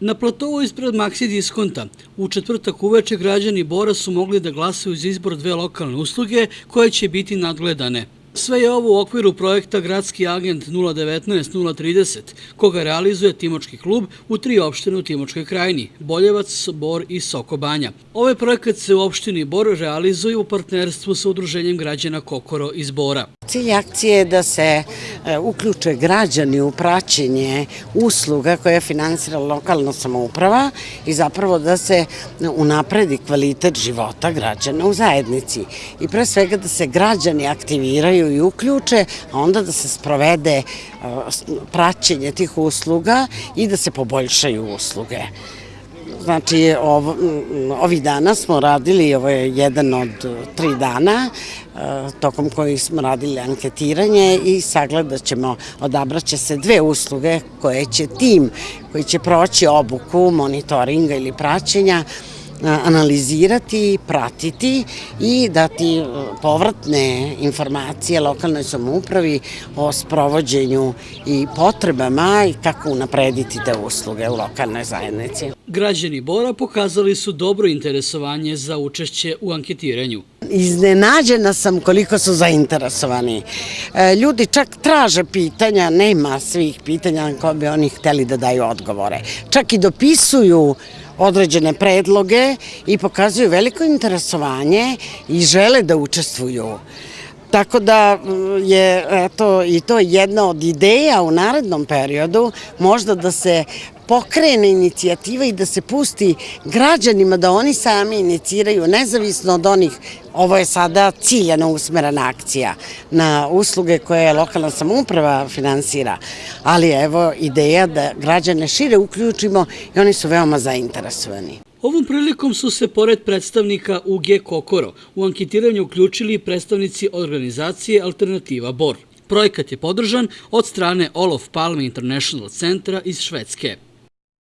Na platovu ispred Maxi Diskonta u četvrtak uveče građani Bora su mogli da glasaju za izbor dve lokalne usluge koje će biti nadgledane. Sve je ovo u okviru projekta Gradski agent 019-030, koga realizuje Timočki klub u tri opštine u Timočkoj krajini, Boljevac, Bor i Soko Banja. Ovaj projekat se u opštini Bor realizuje u partnerstvu sa Udruženjem građana Kokoro iz Bora. Cilj akcije je da se e, uključe građani u praćenje usluga koje finansira lokalna samouprava i zapravo da se unapredi kvalitet života građana u zajednici. I pre svega da se građani aktiviraju i uključe, a onda da se sprovede e, praćenje tih usluga i da se poboljšaju usluge. Znači, ov, ovih dana smo radili, ovo je jedan od tri dana, e, tokom koji smo radili anketiranje i sagledat ćemo, odabraće se dve usluge koje će tim koji će proći obuku monitoringa ili praćenja, analizirati, pratiti i dati povratne informacije lokalnoj samoupravi o sprovođenju i potrebama i kako unaprediti te usluge u lokalnoj zajednici. Građani Bora pokazali su dobro interesovanje za učešće u anketiranju. Iznenađena sam koliko su zainteresovani. E, ljudi čak traže pitanja, nema svih pitanja na koje bi oni hteli da daju odgovore. Čak i dopisuju određene predloge i pokazuju veliko interesovanje i žele da učestvuju. Tako da je eto, i to jedna od ideja u narednom periodu, možda da se pokrene inicijativa i da se pusti građanima da oni sami iniciraju, nezavisno od onih, ovo je sada ciljano usmerena akcija na usluge koje lokalna samouprava finansira, ali evo ideja da građane šire uključimo i oni su veoma zainteresovani. Ovom prilikom su se, pored predstavnika UG Kokoro, u anketiranju uključili predstavnici organizacije Alternativa Bor. Projekat je podržan od strane Olof Palme International Centra iz Švedske.